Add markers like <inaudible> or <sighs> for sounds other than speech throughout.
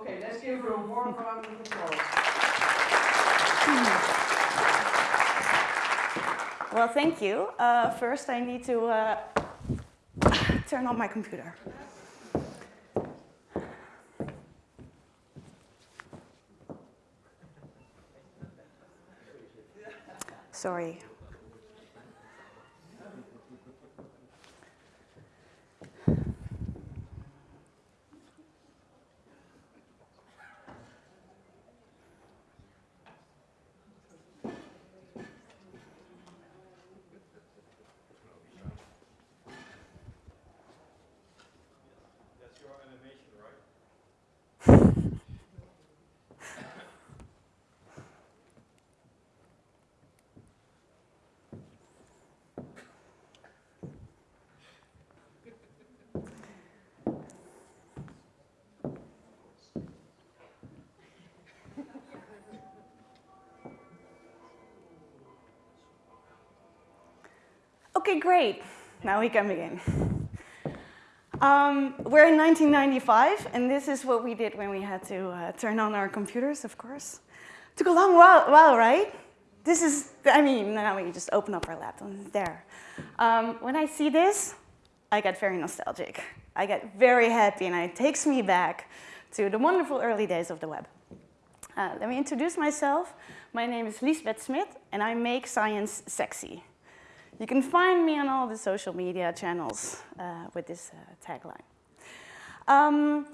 Okay, let's give her a warm round of applause. Well, thank you. Uh, first, I need to uh, <laughs> turn on my computer. Sorry. Okay, great. Now we can begin. Um, we're in 1995, and this is what we did when we had to uh, turn on our computers, of course. Took a long while, while, right? This is, I mean, now we just open up our laptop and there. Um, when I see this, I get very nostalgic. I get very happy, and it takes me back to the wonderful early days of the web. Uh, let me introduce myself. My name is Liesbeth Smit, and I make science sexy. You can find me on all the social media channels uh, with this uh, tagline. Um,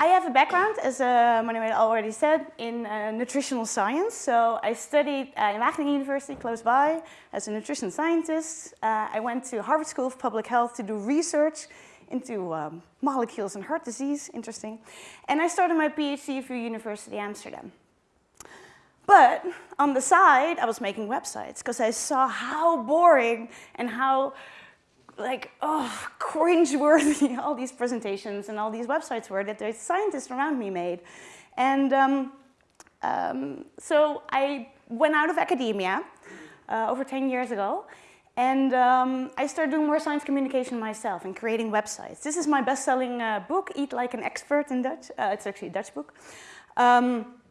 I have a background, as uh, Manuel already said, in uh, nutritional science. So I studied uh, in Wageningen University, close by, as a nutrition scientist. Uh, I went to Harvard School of Public Health to do research into um, molecules and heart disease, interesting. And I started my PhD through University Amsterdam. But on the side, I was making websites because I saw how boring and how like, oh, cringe-worthy <laughs> all these presentations and all these websites were that the scientists around me made. And um, um, so I went out of academia uh, over 10 years ago and um, I started doing more science communication myself and creating websites. This is my best-selling uh, book, Eat Like an Expert in Dutch. Uh, it's actually a Dutch book. Um,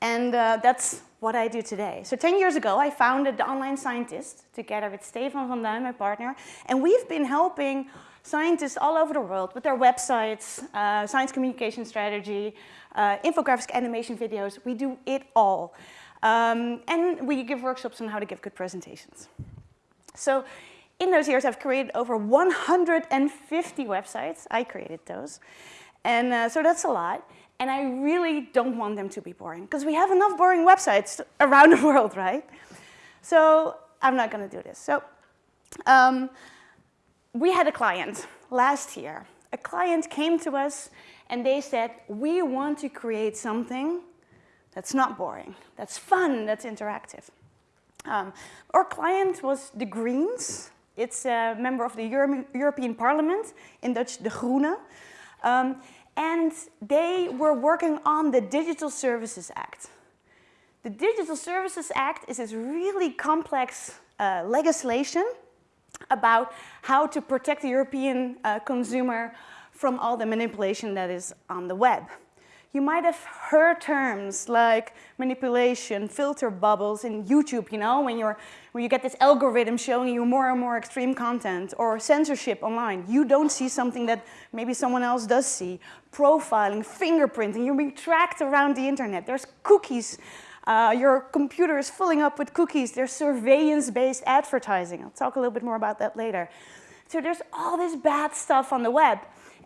and uh, that's what I do today. So 10 years ago, I founded The Online Scientist together with Stefan van Duin, my partner. And we've been helping scientists all over the world with their websites, uh, science communication strategy, uh, infographics, animation videos. We do it all. Um, and we give workshops on how to give good presentations. So in those years, I've created over 150 websites. I created those. And uh, so that's a lot. And I really don't want them to be boring because we have enough boring websites around the <laughs> world, right? So I'm not going to do this. So um, we had a client last year. A client came to us and they said, we want to create something that's not boring, that's fun, that's interactive. Um, our client was the Greens. It's a member of the Euro European Parliament, in Dutch, De Groene. Um, and they were working on the Digital Services Act. The Digital Services Act is this really complex uh, legislation about how to protect the European uh, consumer from all the manipulation that is on the web. You might have heard terms like manipulation, filter bubbles in YouTube, you know, when, you're, when you get this algorithm showing you more and more extreme content, or censorship online. You don't see something that maybe someone else does see. Profiling, fingerprinting, you're being tracked around the internet. There's cookies. Uh, your computer is filling up with cookies. There's surveillance-based advertising. I'll talk a little bit more about that later. So there's all this bad stuff on the web.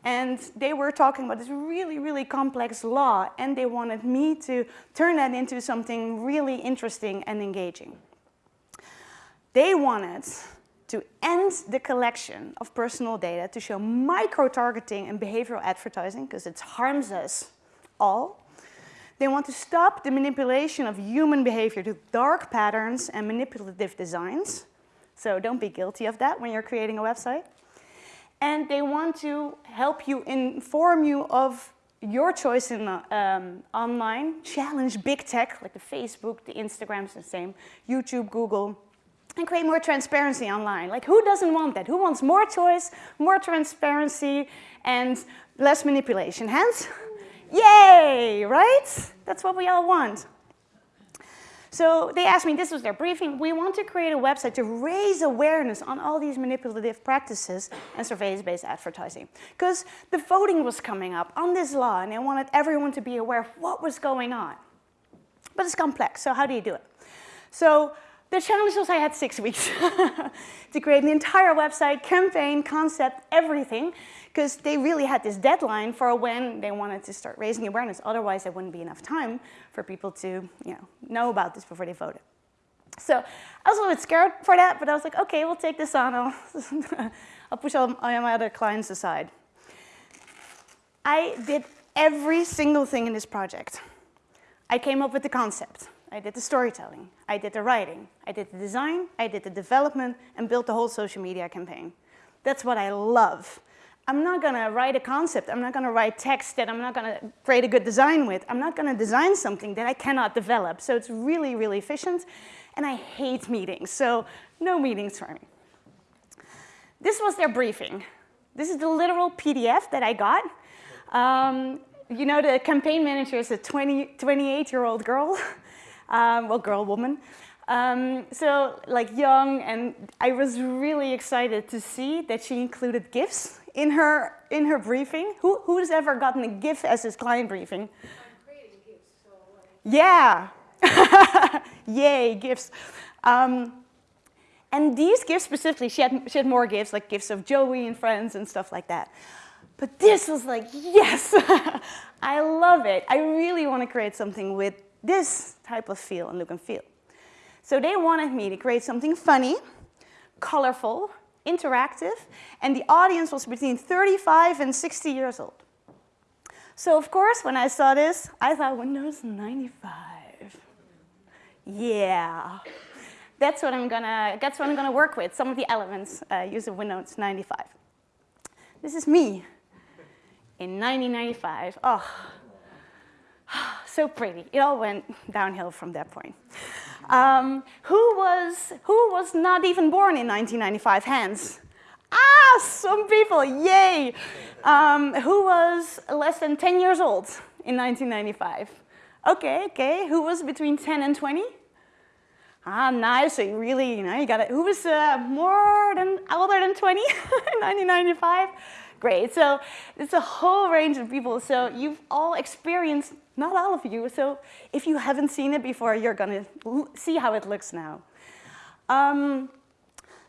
And they were talking about this really, really complex law, and they wanted me to turn that into something really interesting and engaging. They wanted to end the collection of personal data to show micro-targeting and behavioral advertising, because it harms us all. They want to stop the manipulation of human behavior to dark patterns and manipulative designs. So don't be guilty of that when you're creating a website and they want to help you inform you of your choice in um, online, challenge big tech like the Facebook, the Instagrams, the same, YouTube, Google, and create more transparency online. Like who doesn't want that? Who wants more choice, more transparency, and less manipulation? Hands? <laughs> Yay, right? That's what we all want. So they asked me, this was their briefing, we want to create a website to raise awareness on all these manipulative practices and surveillance-based advertising. Because the voting was coming up on this law and they wanted everyone to be aware of what was going on. But it's complex, so how do you do it? So the challenge was I had six <laughs> weeks <laughs> to create an entire website, campaign, concept, everything, because they really had this deadline for when they wanted to start raising awareness. Otherwise, there wouldn't be enough time for people to you know, know about this before they voted. So I was a little bit scared for that, but I was like, okay, we'll take this on. I'll, <laughs> I'll push all my other clients aside. I did every single thing in this project. I came up with the concept. I did the storytelling. I did the writing. I did the design. I did the development and built the whole social media campaign. That's what I love. I'm not going to write a concept. I'm not going to write text that I'm not going to create a good design with. I'm not going to design something that I cannot develop. So it's really, really efficient. And I hate meetings, so no meetings for me. This was their briefing. This is the literal PDF that I got. Um, you know, the campaign manager is a 20, 28-year-old girl, <laughs> um, well, girl, woman. Um, so like young, and I was really excited to see that she included GIFs in her, in her briefing. Who, who's ever gotten a GIF as his client briefing? I'm creating gifts, so Yeah. <laughs> Yay, gifts. Um, and these gifts specifically, she had, she had more gifts, like gifts of Joey and friends and stuff like that. But this was like, yes, <laughs> I love it. I really want to create something with this type of feel and look and feel. So they wanted me to create something funny, colorful, interactive, and the audience was between 35 and 60 years old. So of course, when I saw this, I thought Windows 95. Yeah, that's what I'm gonna, that's what I'm gonna work with. Some of the elements uh, using Windows 95. This is me in 1995. Oh, <sighs> so pretty. It all went downhill from that point. Um, who, was, who was not even born in 1995? Hands. Ah, some people, yay. Um, who was less than 10 years old in 1995? Okay, okay. Who was between 10 and 20? Ah, nice. So you really, you know, you got it. Who was uh, more than, older than 20 <laughs> in 1995? Great. So it's a whole range of people. So you've all experienced, not all of you. So if you haven't seen it before, you're going to see how it looks now. Um,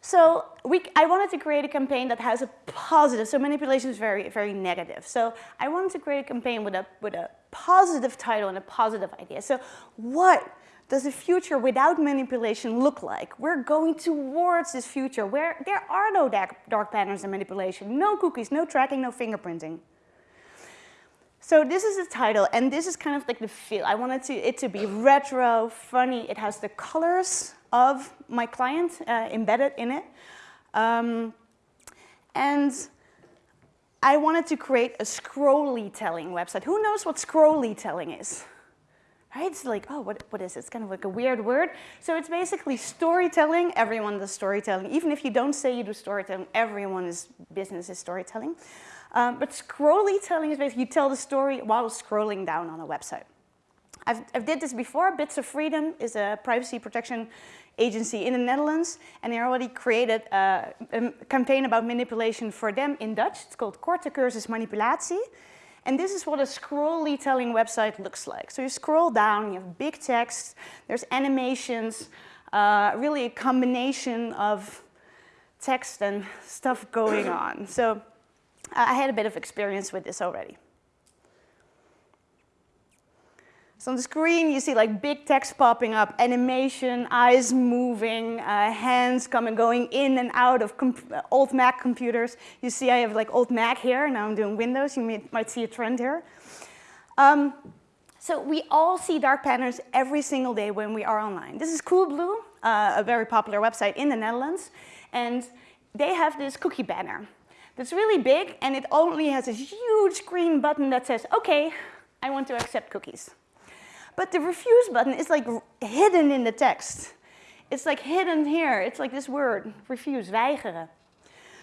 so we, I wanted to create a campaign that has a positive, so manipulation is very, very negative. So I wanted to create a campaign with a, with a positive title and a positive idea. So what does a future without manipulation look like? We're going towards this future where there are no dark, dark patterns and manipulation, no cookies, no tracking, no fingerprinting. So this is the title, and this is kind of like the feel. I wanted to, it to be retro, funny. It has the colors of my client uh, embedded in it. Um, and I wanted to create a scrolly telling website. Who knows what scrolly telling is? Right? It's like, oh, what, what is it? It's kind of like a weird word. So it's basically storytelling. Everyone does storytelling. Even if you don't say you do storytelling, everyone's business is storytelling. Um, but scrolly telling is basically you tell the story while scrolling down on a website. I've, I've did this before. Bits of Freedom is a privacy protection agency in the Netherlands, and they already created a, a campaign about manipulation for them in Dutch. It's called Korte Cursus Manipulatie. And this is what a scrolly telling website looks like. So you scroll down, you have big text, there's animations, uh, really a combination of text and stuff going on. So I had a bit of experience with this already. So on the screen, you see like big text popping up, animation, eyes moving, uh, hands coming, going in and out of old Mac computers. You see I have like old Mac here, now I'm doing Windows. You may, might see a trend here. Um, so we all see dark patterns every single day when we are online. This is Coolblue, uh, a very popular website in the Netherlands. And they have this cookie banner that's really big, and it only has a huge green button that says, okay, I want to accept cookies. But the refuse button is like hidden in the text. It's like hidden here. It's like this word, refuse, weigeren.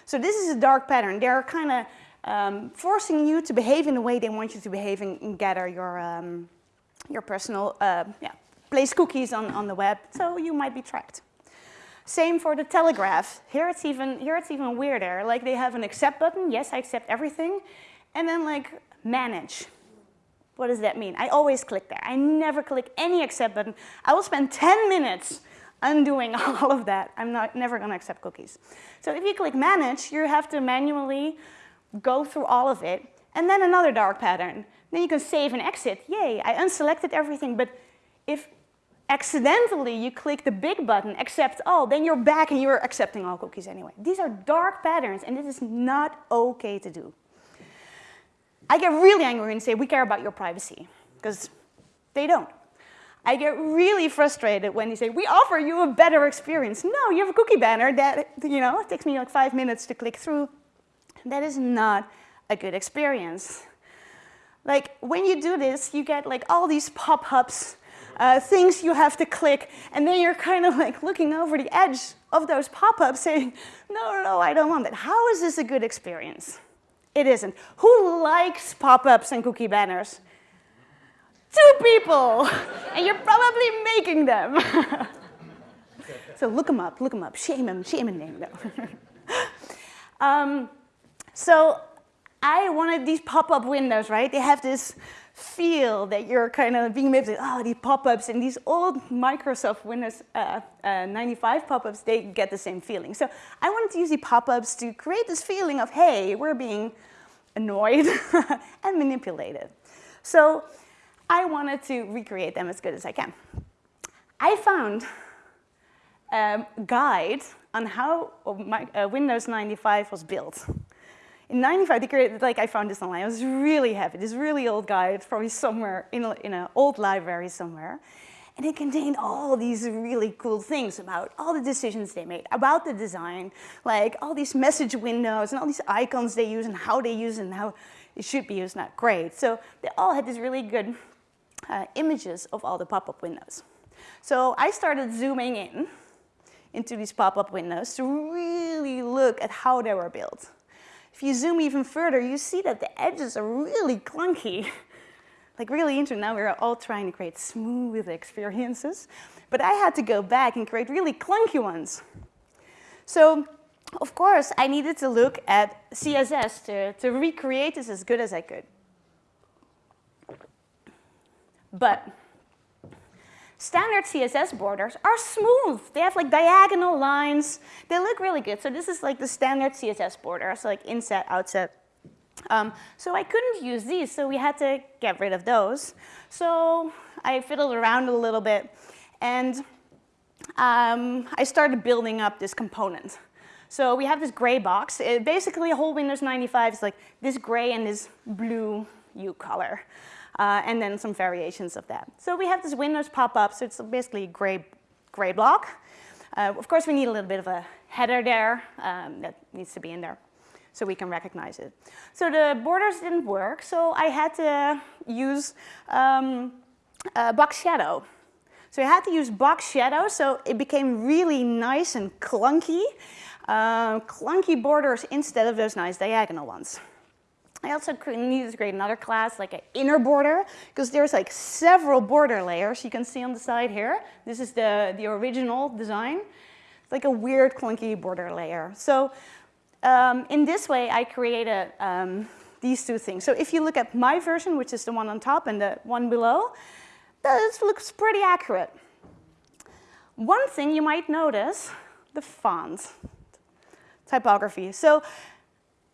So this is a dark pattern. They're kind of um, forcing you to behave in the way they want you to behave and, and gather your, um, your personal, uh, yeah, place cookies on, on the web, so you might be tracked. Same for the Telegraph. Here it's even here it's even weirder. Like they have an accept button. Yes, I accept everything, and then like manage. What does that mean? I always click there. I never click any accept button. I will spend 10 minutes undoing <laughs> all of that. I'm not never going to accept cookies. So if you click manage, you have to manually go through all of it. And then another dark pattern. Then you can save and exit. Yay, I unselected everything. But if accidentally you click the big button, accept all, then you're back and you're accepting all cookies anyway. These are dark patterns, and this is not okay to do. I get really angry and say, we care about your privacy, because they don't. I get really frustrated when they say, we offer you a better experience. No, you have a cookie banner that, you know, it takes me like five minutes to click through. That is not a good experience. Like, when you do this, you get like all these pop-ups, uh, things you have to click, and then you're kind of like looking over the edge of those pop-ups saying, no, no, no, I don't want that. How is this a good experience? It isn't. Who likes pop-ups and cookie banners? Two people, <laughs> and you're probably making them. <laughs> so look them up, look them up, shame them, shame and name them. <laughs> um, so I wanted these pop-up windows, right? They have this feel that you're kind of being able to, oh, these pop-ups and these old Microsoft Windows uh, uh, 95 pop-ups, they get the same feeling. So I wanted to use the pop-ups to create this feeling of, hey, we're being annoyed <laughs> and manipulated. So I wanted to recreate them as good as I can. I found a guide on how uh, Windows 95 was built. In 95, they created, like I found this online, it was really heavy, this really old guide, probably somewhere in, in an old library somewhere. And it contained all these really cool things about all the decisions they made, about the design, like all these message windows and all these icons they use and how they use and how it should be used, not great. So they all had these really good uh, images of all the pop-up windows. So I started zooming in into these pop-up windows to really look at how they were built. If you zoom even further, you see that the edges are really clunky. <laughs> like really interesting. Now we're all trying to create smooth experiences. But I had to go back and create really clunky ones. So of course, I needed to look at CSS to, to recreate this as good as I could. But standard CSS borders are smooth. They have like diagonal lines. They look really good. So this is like the standard CSS border. So like inset, outset. Um, so I couldn't use these, so we had to get rid of those. So I fiddled around a little bit, and um, I started building up this component. So we have this gray box. It, basically, a whole Windows 95 is like this gray and this blue hue color uh, and then some variations of that. So we have this Windows pop-up, so it's basically a gray, gray block. Uh, of course, we need a little bit of a header there um, that needs to be in there so we can recognize it. So the borders didn't work, so I had to use um, box shadow. So I had to use box shadow, so it became really nice and clunky. Uh, clunky borders instead of those nice diagonal ones. I also needed to create another class, like an inner border, because there's like several border layers you can see on the side here. This is the, the original design. It's like a weird, clunky border layer. So um, in this way, I created um, these two things. So if you look at my version, which is the one on top and the one below, this looks pretty accurate. One thing you might notice, the font typography. So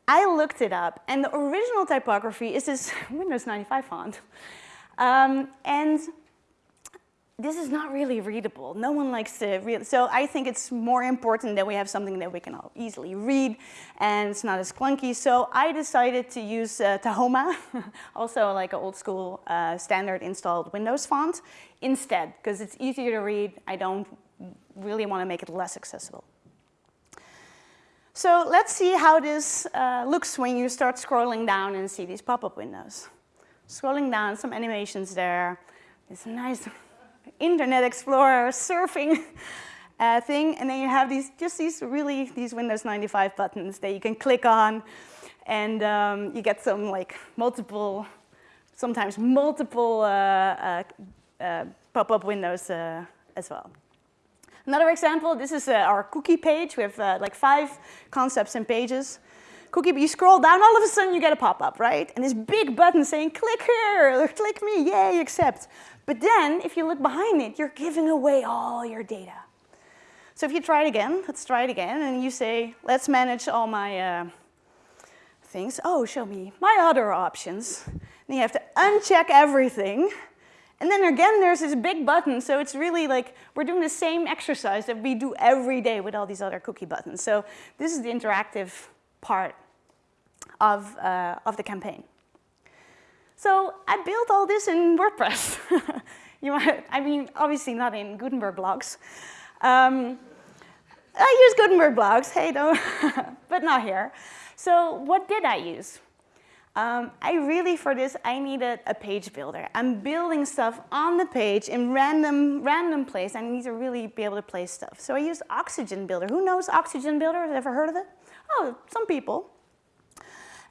I looked it up, and the original typography is this <laughs> Windows 95 font. Um, and this is not really readable. No one likes to read. So I think it's more important that we have something that we can all easily read and it's not as clunky. So I decided to use uh, Tahoma, <laughs> also like an old school uh, standard installed Windows font instead because it's easier to read. I don't really want to make it less accessible. So let's see how this uh, looks when you start scrolling down and see these pop-up windows. Scrolling down, some animations there. This nice Internet Explorer surfing <laughs> uh, thing, and then you have these just these really these Windows 95 buttons that you can click on, and um, you get some like multiple, sometimes multiple uh, uh, uh, pop-up windows uh, as well. Another example, this is uh, our cookie page. We have uh, like five concepts and pages. Cookie, you scroll down, all of a sudden you get a pop-up, right? And this big button saying, click here, or click me, yay, accept. But then, if you look behind it, you're giving away all your data. So if you try it again, let's try it again, and you say, let's manage all my uh, things. Oh, show me my other options. And you have to uncheck everything. And then again, there's this big button, so it's really like we're doing the same exercise that we do every day with all these other cookie buttons. So this is the interactive part of, uh, of the campaign. So I built all this in WordPress. <laughs> you might, I mean, obviously not in Gutenberg blocks. Um, I use Gutenberg blocks, hey, no, <laughs> but not here. So what did I use? Um, I really, for this, I needed a page builder. I'm building stuff on the page in random, random place. I need to really be able to place stuff. So I used Oxygen Builder. Who knows Oxygen Builder? Ever heard of it? Oh, some people.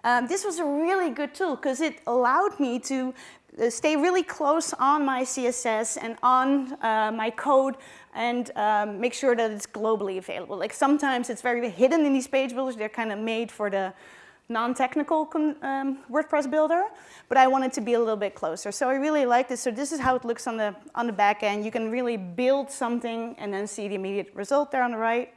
Um, this was a really good tool because it allowed me to uh, stay really close on my CSS and on uh, my code and um, make sure that it's globally available. Like sometimes it's very hidden in these page builders. They're kind of made for the non-technical um, WordPress builder, but I wanted to be a little bit closer. So I really like this. So this is how it looks on the, on the back end. You can really build something and then see the immediate result there on the right.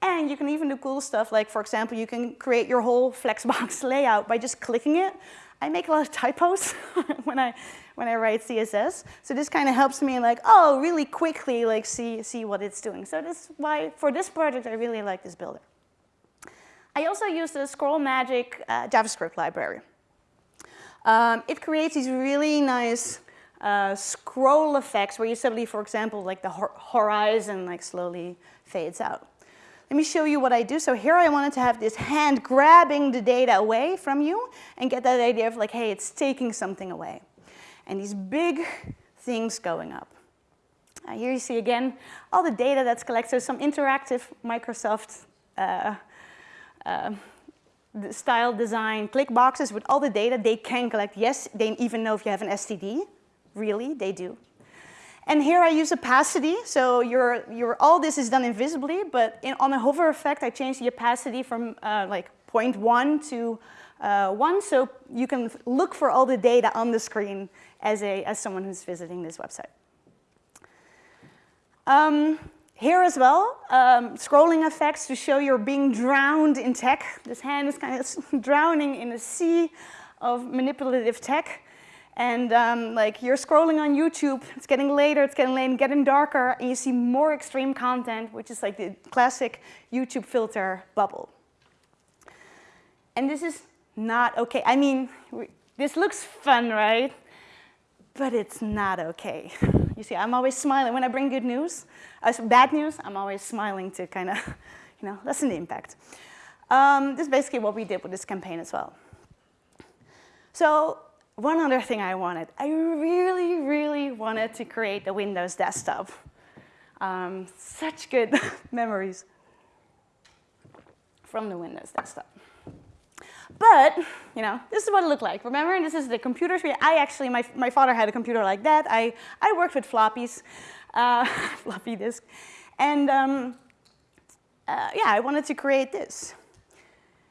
And you can even do cool stuff like, for example, you can create your whole Flexbox <laughs> layout by just clicking it. I make a lot of typos <laughs> when I when I write CSS. So this kind of helps me like, oh, really quickly like see see what it's doing. So that's why for this project I really like this builder. I also use the Scroll Magic uh, JavaScript library. Um, it creates these really nice uh, scroll effects where you suddenly, for example, like the horizon like slowly fades out. Let me show you what I do. So here I wanted to have this hand grabbing the data away from you and get that idea of like, hey, it's taking something away. And these big things going up. Uh, here you see again all the data that's collected, so some interactive Microsoft uh, uh, style design click boxes with all the data they can collect. Yes, they even know if you have an STD. Really, they do. And here I use opacity, so your, all this is done invisibly, but in, on a hover effect, I change the opacity from uh, like 0.1 to uh, 1, so you can look for all the data on the screen as, a, as someone who's visiting this website. Um, here as well, um, scrolling effects to show you're being drowned in tech. This hand is kind of <laughs> drowning in a sea of manipulative tech. And um, like you're scrolling on YouTube, it's getting later, it's getting late, getting darker, and you see more extreme content, which is like the classic YouTube filter bubble. And this is not okay. I mean, this looks fun, right? But it's not okay. You see, I'm always smiling. When I bring good news, uh, bad news, I'm always smiling to kind of, <laughs> you know, lessen the impact. Um, this is basically what we did with this campaign as well. So one other thing I wanted, I really, really wanted to create a Windows desktop. Um, such good <laughs> memories from the Windows desktop. But, you know, this is what it looked like. Remember, this is the computer. Screen. I actually, my, my father had a computer like that. I, I worked with floppies, uh, <laughs> floppy disk. And um, uh, yeah, I wanted to create this.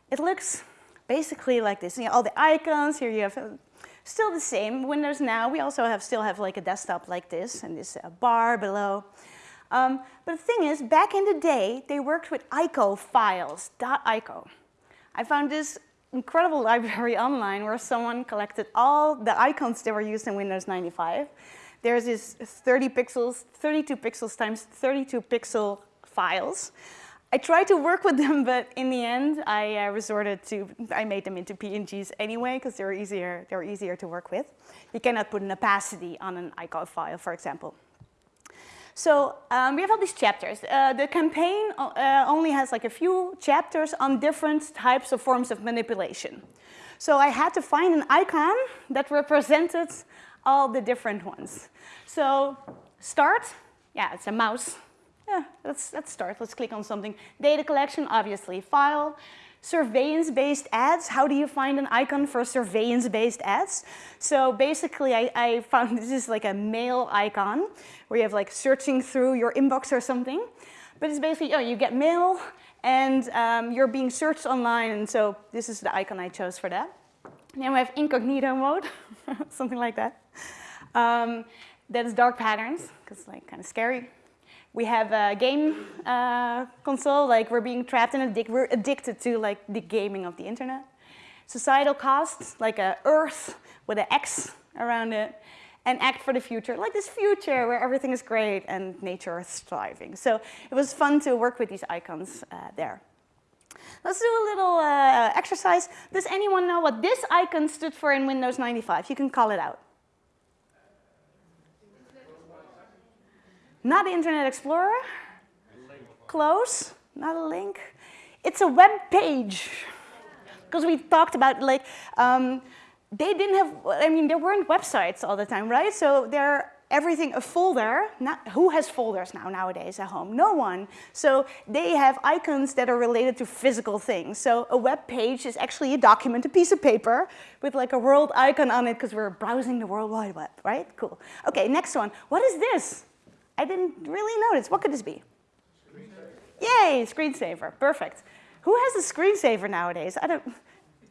It looks basically like this. You know, all the icons, here you have Still the same. Windows now, we also have still have like a desktop like this and this uh, bar below. Um, but the thing is, back in the day, they worked with ICO files, .ico. I found this incredible library <laughs> online where someone collected all the icons that were used in Windows 95. There's this 30 pixels, 32 pixels times 32 pixel files. I tried to work with them, <laughs> but in the end, I uh, resorted to, I made them into PNGs anyway, because they're easier, they're easier to work with. You cannot put an opacity on an icon file, for example. So um, we have all these chapters. Uh, the campaign uh, only has like a few chapters on different types of forms of manipulation. So I had to find an icon that represented all the different ones. So start, yeah, it's a mouse yeah, let's, let's start. Let's click on something. Data collection, obviously. File, surveillance-based ads. How do you find an icon for surveillance-based ads? So basically, I, I found <laughs> this is like a mail icon where you have like searching through your inbox or something. But it's basically, oh, you get mail and um, you're being searched online. And so this is the icon I chose for that. Then we have incognito mode, <laughs> something like that. Um, that is dark patterns, because like kind of scary. We have a game uh, console, like we're being trapped in a dick. We're addicted to like the gaming of the internet. Societal costs, like a Earth with an X around it. And act for the future, like this future where everything is great and nature is thriving. So it was fun to work with these icons uh, there. Let's do a little uh, exercise. Does anyone know what this icon stood for in Windows 95? You can call it out. Not the Internet Explorer. Close. Not a link. It's a web page. Because we talked about like, um, they didn't have, I mean, there weren't websites all the time, right? So they're everything a folder. Not, who has folders now nowadays at home? No one. So they have icons that are related to physical things. So a web page is actually a document, a piece of paper with like a world icon on it because we're browsing the World Wide Web, right? Cool. Okay, next one. What is this? I didn't really notice. What could this be? Yay, screensaver. Perfect. Who has a screensaver nowadays? I don't.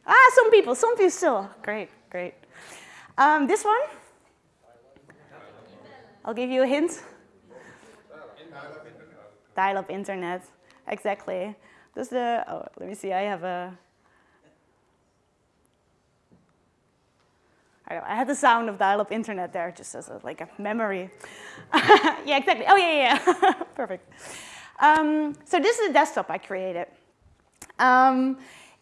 Ah, some people. Some people still. Great, great. Um, this one. I'll give you a hint. Dial-up internet. Exactly. Does the? Oh, let me see. I have a. I, had the sound of dial-up internet there just as a, like a memory. <laughs> yeah, exactly. Oh, yeah, yeah, <laughs> perfect. Um, so this is a desktop I created. Um,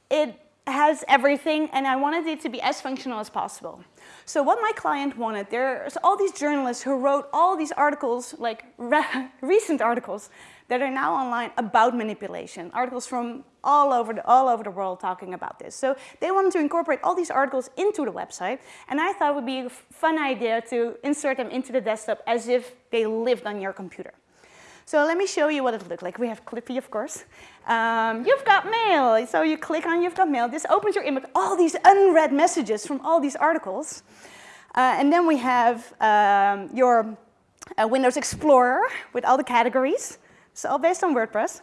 it has everything, and I wanted it to be as functional as possible. So what my client wanted, there's all these journalists who wrote all these articles, like re <laughs> recent articles, that are now online about manipulation, articles from all over, the, all over the world talking about this. So they wanted to incorporate all these articles into the website, and I thought it would be a fun idea to insert them into the desktop as if they lived on your computer. So let me show you what it looked like. We have Clippy, of course. Um, you've got mail. So you click on you've got mail. This opens your inbox, all these unread messages from all these articles. Uh, and then we have um, your uh, Windows Explorer with all the categories. It's all based on WordPress.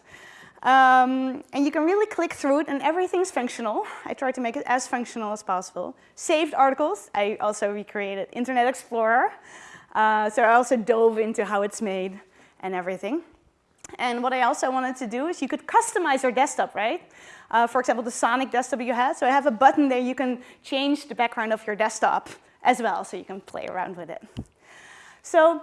Um, and you can really click through it and everything's functional. I try to make it as functional as possible. Saved articles, I also recreated Internet Explorer. Uh, so I also dove into how it's made and everything. And what I also wanted to do is you could customize your desktop, right? Uh, for example, the Sonic desktop you had. So I have a button there you can change the background of your desktop as well, so you can play around with it. So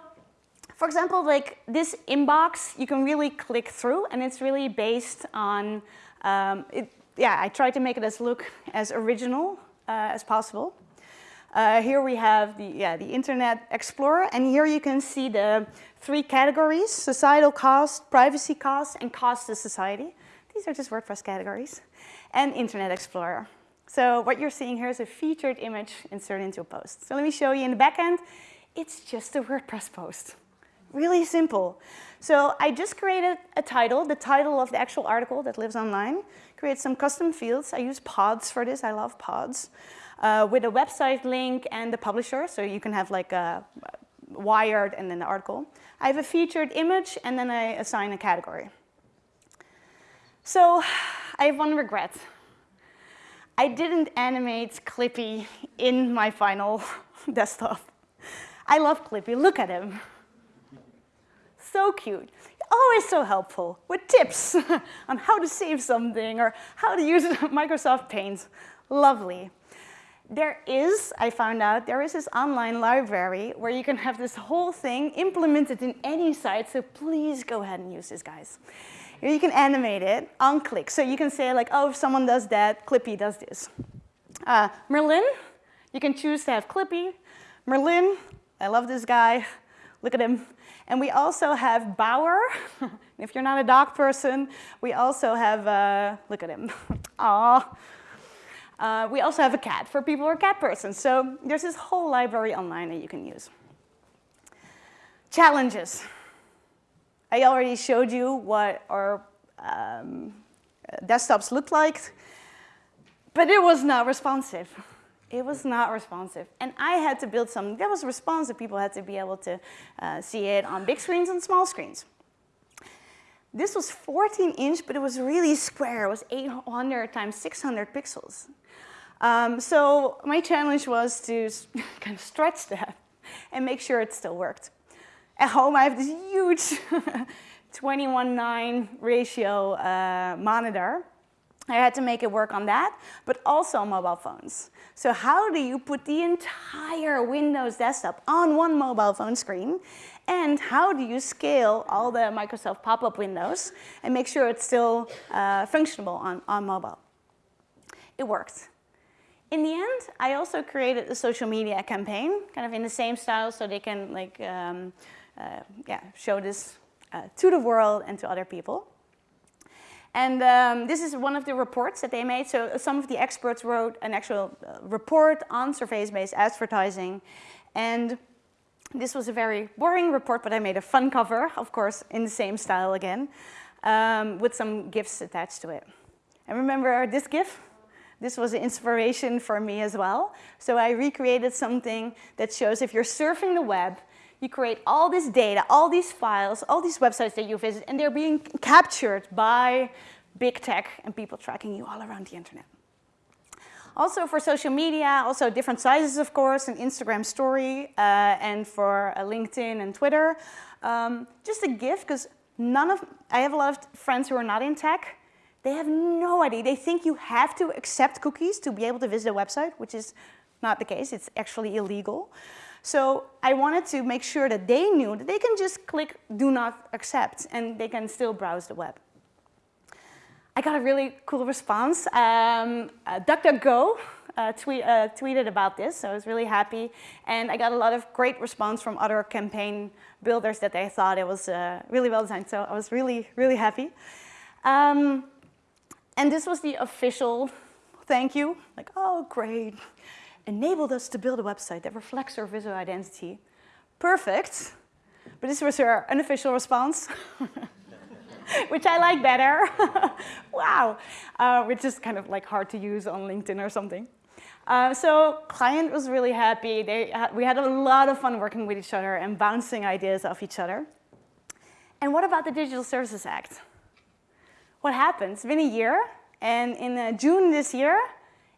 for example, like this inbox, you can really click through and it's really based on, um, it, yeah, I try to make it as look as original uh, as possible. Uh, here we have the, yeah, the Internet Explorer, and here you can see the three categories, societal cost, privacy cost, and cost to society. These are just WordPress categories, and Internet Explorer. So what you're seeing here is a featured image inserted into a post. So let me show you in the back end. It's just a <laughs> WordPress post. Really simple. So I just created a title, the title of the actual article that lives online. Create some custom fields. I use pods for this. I love pods. Uh, with a website link and the publisher, so you can have like a wired and then the article. I have a featured image and then I assign a category. So I have one regret. I didn't animate Clippy in my final <laughs> desktop. I love Clippy, look at him so cute. Always so helpful with tips <laughs> on how to save something or how to use <laughs> Microsoft Paint. Lovely. There is, I found out, there is this online library where you can have this whole thing implemented in any site, so please go ahead and use this, guys. You can animate it on click. So you can say like, oh, if someone does that, Clippy does this. Uh, Merlin, you can choose to have Clippy. Merlin, I love this guy. Look at him. And we also have Bauer. <laughs> if you're not a dog person, we also have, uh, look at him. <laughs> Aw. Uh, we also have a cat for people who are cat persons. So there's this whole library online that you can use. Challenges. I already showed you what our um, desktops looked like, but it was not responsive. It was not responsive. And I had to build something that was responsive. People had to be able to uh, see it on big screens and small screens. This was 14 inch, but it was really square. It was 800 times 600 pixels. Um, so my challenge was to <laughs> kind of stretch that and make sure it still worked. At home, I have this huge <laughs> 21-9 ratio uh, monitor. I had to make it work on that, but also on mobile phones. So how do you put the entire Windows desktop on one mobile phone screen? And how do you scale all the Microsoft pop-up windows and make sure it's still uh, functional on, on mobile? It worked. In the end, I also created a social media campaign, kind of in the same style, so they can like, um, uh, yeah, show this uh, to the world and to other people. And um, this is one of the reports that they made. So some of the experts wrote an actual uh, report on surface-based advertising. And this was a very boring report, but I made a fun cover, of course, in the same style again, um, with some GIFs attached to it. And remember this GIF? This was an inspiration for me as well. So I recreated something that shows if you're surfing the web, you create all this data, all these files, all these websites that you visit, and they're being captured by big tech and people tracking you all around the internet. Also for social media, also different sizes, of course, an Instagram story, uh, and for uh, LinkedIn and Twitter. Um, just a gift, because none of, I have a lot of friends who are not in tech. They have no idea. They think you have to accept cookies to be able to visit a website, which is not the case. It's actually illegal. So I wanted to make sure that they knew that they can just click do not accept and they can still browse the web. I got a really cool response. Um, uh, DuckDuckGo uh, tweet, uh, tweeted about this, so I was really happy. And I got a lot of great response from other campaign builders that they thought it was uh, really well designed, so I was really, really happy. Um, and this was the official thank you, like, oh, great enabled us to build a website that reflects our visual identity. Perfect. But this was her unofficial response, <laughs> which I like better. <laughs> wow. Uh, which is kind of like hard to use on LinkedIn or something. Uh, so client was really happy. They we had a lot of fun working with each other and bouncing ideas off each other. And what about the Digital Services Act? What happened? It's been a year, and in uh, June this year,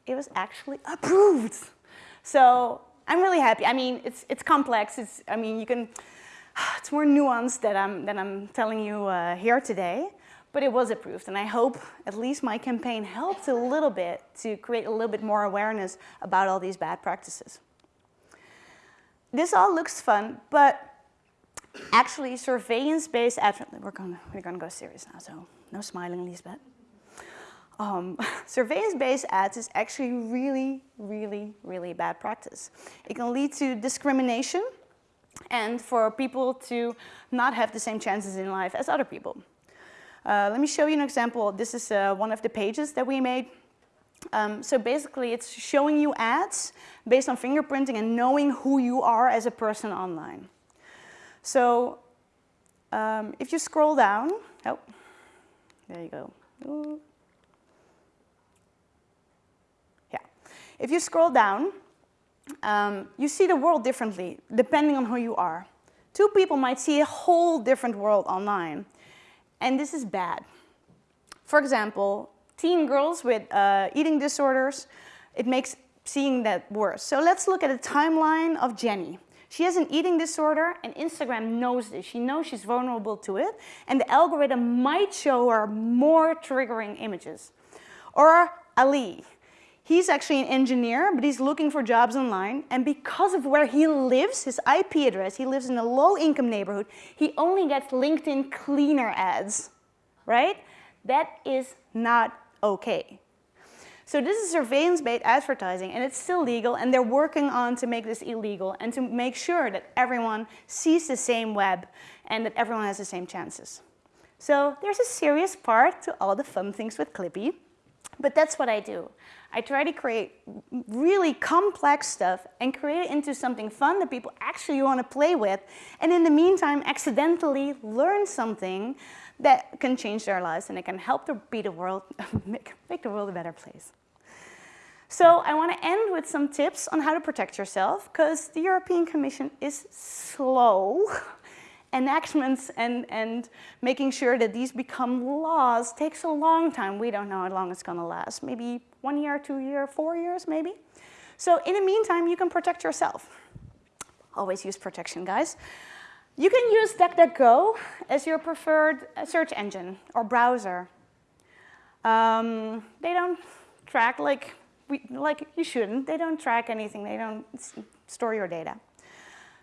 it was actually approved. So I'm really happy. I mean, it's, it's complex. It's, I mean, you can, <sighs> it's more nuanced than I'm, than I'm telling you uh, here today, but it was approved. And I hope at least my campaign helped a little bit to create a little bit more awareness about all these bad practices. This all looks fun, but actually surveillance-based advertising, we're gonna, we're gonna go serious now, so no smiling, Liesbeth um, <laughs> surveillance-based ads is actually really, really, really bad practice. It can lead to discrimination and for people to not have the same chances in life as other people. Uh, let me show you an example. This is uh, one of the pages that we made. Um, so basically, it's showing you ads based on fingerprinting and knowing who you are as a person online. So um, if you scroll down, oh, there you go. Ooh. If you scroll down, um, you see the world differently depending on who you are. Two people might see a whole different world online, and this is bad. For example, teen girls with uh, eating disorders, it makes seeing that worse. So let's look at a timeline of Jenny. She has an eating disorder and Instagram knows this. She knows she's vulnerable to it and the algorithm might show her more triggering images. Or Ali, He's actually an engineer, but he's looking for jobs online. And because of where he lives, his IP address, he lives in a low income neighborhood, he only gets LinkedIn cleaner ads, right? That is not okay. So this is surveillance-based advertising and it's still legal and they're working on to make this illegal and to make sure that everyone sees the same web and that everyone has the same chances. So there's a serious part to all the fun things with Clippy, but that's what I do. I try to create really complex stuff and create it into something fun that people actually want to play with. And in the meantime, accidentally learn something that can change their lives and it can help to be the world, <laughs> make, make the world a better place. So I want to end with some tips on how to protect yourself because the European Commission is slow. <laughs> Enactments and, and making sure that these become laws takes a long time. We don't know how long it's going to last. Maybe one year, two years, four years maybe. So in the meantime, you can protect yourself. Always use protection, guys. You can use DuckDuckGo as your preferred uh, search engine or browser. Um, they don't track like, we, like you shouldn't. They don't track anything. They don't store your data.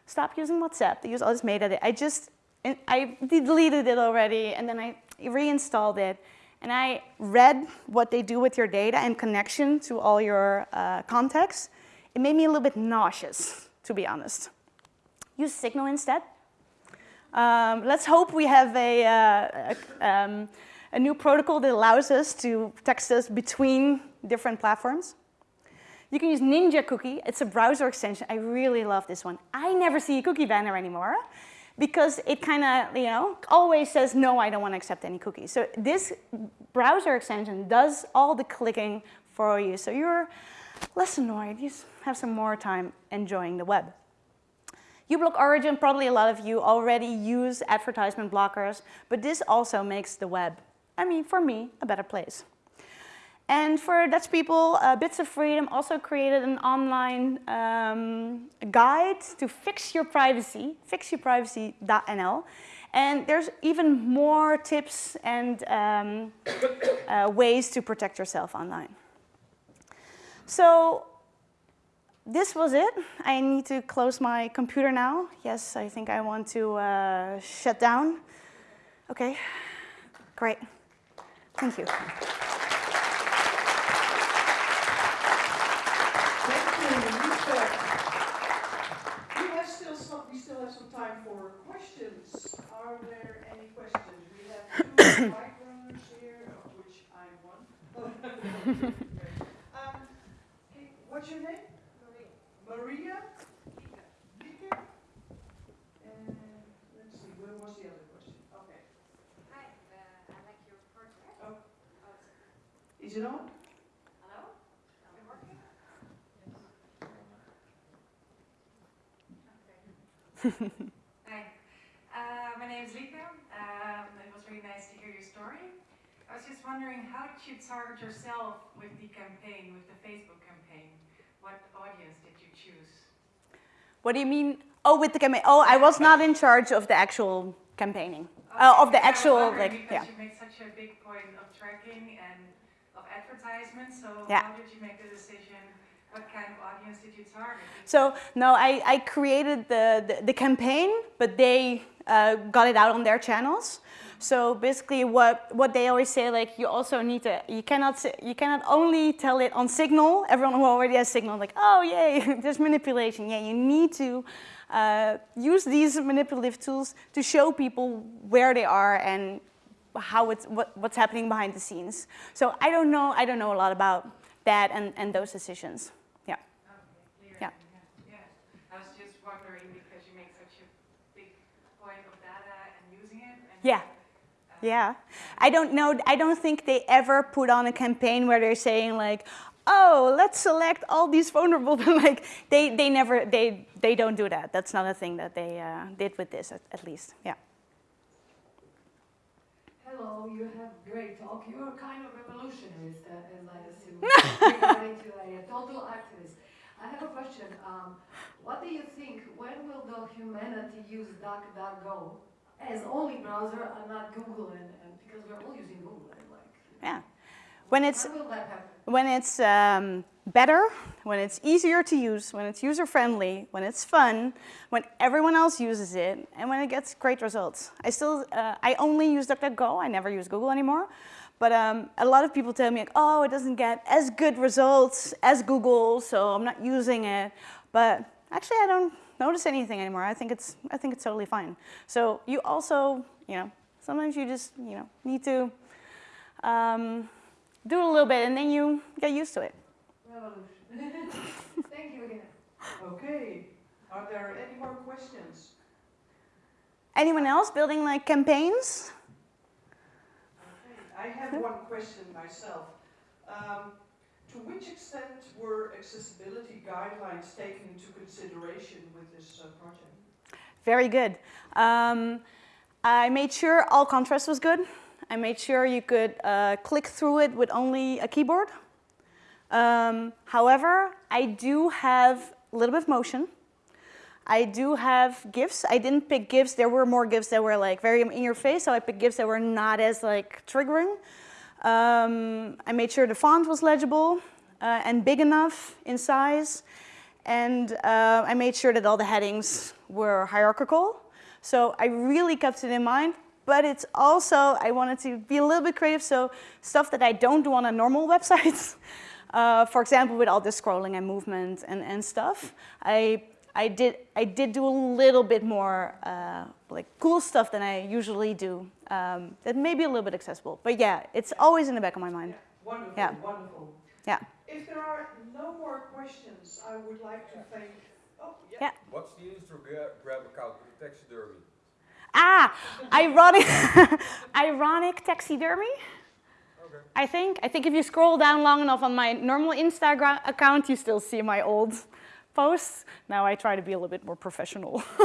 Stop using WhatsApp. They use all this metadata. I just, I deleted it already and then I reinstalled it. And I read what they do with your data in connection to all your uh, contacts. It made me a little bit nauseous, to be honest. Use Signal instead. Um, let's hope we have a, uh, a, um, a, new protocol that allows us to text us between different platforms. You can use Ninja Cookie. It's a browser extension. I really love this one. I never see a cookie banner anymore because it kind of, you know, always says, no, I don't want to accept any cookies. So this browser extension does all the clicking for you. So you're less annoyed. You have some more time enjoying the web uBlock Origin, probably a lot of you already use advertisement blockers, but this also makes the web, I mean, for me, a better place. And for Dutch people, uh, Bits of Freedom also created an online um, guide to fix your privacy, fixyourprivacy.nl. And there's even more tips and um, <coughs> uh, ways to protect yourself online. So this was it. I need to close my computer now. Yes, I think I want to uh, shut down. Okay, great. Thank you. Thank you, Lisa. We have still some, we still have some time for questions. Are there any questions? We have two <coughs> microphones here, of which I'm one. <laughs> um, what's your name? Maria? And let's see, where was the other question? Okay. Hi, uh, I like your. Oh. Oh, Is it on? hello? Is it working? Okay. Hi, uh, my name is Lieke. Um, it was really nice to hear your story. I was just wondering, how did you target yourself with the campaign, with the Facebook campaign? What audience did you choose? What do you mean? Oh, with the campaign. Oh, I was not in charge of the actual campaigning. Uh, of the Okay, I was actual, like, because yeah. you made such a big point of tracking and of advertisement, so Yeah. how did you make the decision? What kind of audience did you target? So no, I, I created the, the, the campaign, but they uh, got it out on their channels. So basically, what, what they always say, like you also need to, you cannot you cannot only tell it on Signal. Everyone who already has Signal, like, oh yay, <laughs> there's manipulation. Yeah, you need to uh, use these manipulative tools to show people where they are and how it's what, what's happening behind the scenes. So I don't know. I don't know a lot about that and, and those decisions. Yeah. Okay, clear. Yeah. yeah. I was just wondering because you make such a big point of data and using it. And Yeah. Yeah, I don't know. I don't think they ever put on a campaign where they're saying like, "Oh, let's select all these vulnerable." <laughs> like they, they never, they, they don't do that. That's not a thing that they uh, did with this, at, at least. Yeah. Hello, you have great talk. You are kind of revolutionarist, uh, as I assume, <laughs> regarding to a total activist. I have a question. Um, what do you think? When will the humanity use DuckDuckGo as only browser and not Google? And, and because we're all using Google, and like, Yeah. When it's when will that happen? when it's um, better, when it's easier to use, when it's user friendly, when it's fun, when everyone else uses it, and when it gets great results. I still, uh, I only use DuckDuckGo. I never use Google anymore. But um, a lot of people tell me, like, oh, it doesn't get as good results as Google, so I'm not using it. But actually, I don't notice anything anymore. I think it's, I think it's totally fine. So you also, you know, sometimes you just, you know, need to um, do it a little bit, and then you get used to it. revolution. <laughs> Thank you again. Okay, are there any more questions? Anyone else building like campaigns? Okay, I have one question myself. Um, to which extent were accessibility guidelines taken into consideration with this uh, project? Very good. Um, I made sure all contrast was good. I made sure you could uh, click through it with only a keyboard. Um, however, I do have a little bit of motion. I do have GIFs. I didn't pick GIFs. There were more GIFs that were like very in your face, so I picked GIFs that were not as like triggering. Um, I made sure the font was legible uh, and big enough in size. And uh, I made sure that all the headings were hierarchical. So I really kept it in mind, but it's also, I wanted to be a little bit creative, so stuff that I don't do on a normal <laughs> website. Uh, for example, with all the scrolling and movement and, and stuff, I, I, did, I did do a little bit more uh, like cool stuff than I usually do um, that may be a little bit accessible. But yeah, it's always in the back of my mind. Wonderful, Yeah. wonderful. Yeah. If there are no more questions, I would like to thank, oh, yeah. Yeah. What's the Instagram account with the taxidermy? Ah, ironic, <laughs> ironic taxidermy. Okay. I think. I think if you scroll down long enough on my normal Instagram account, you still see my old posts. Now I try to be a little bit more professional. <laughs>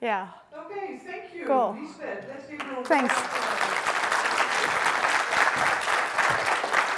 yeah. Okay, thank you, Cool. Liesbeth. Let's give her a Thanks.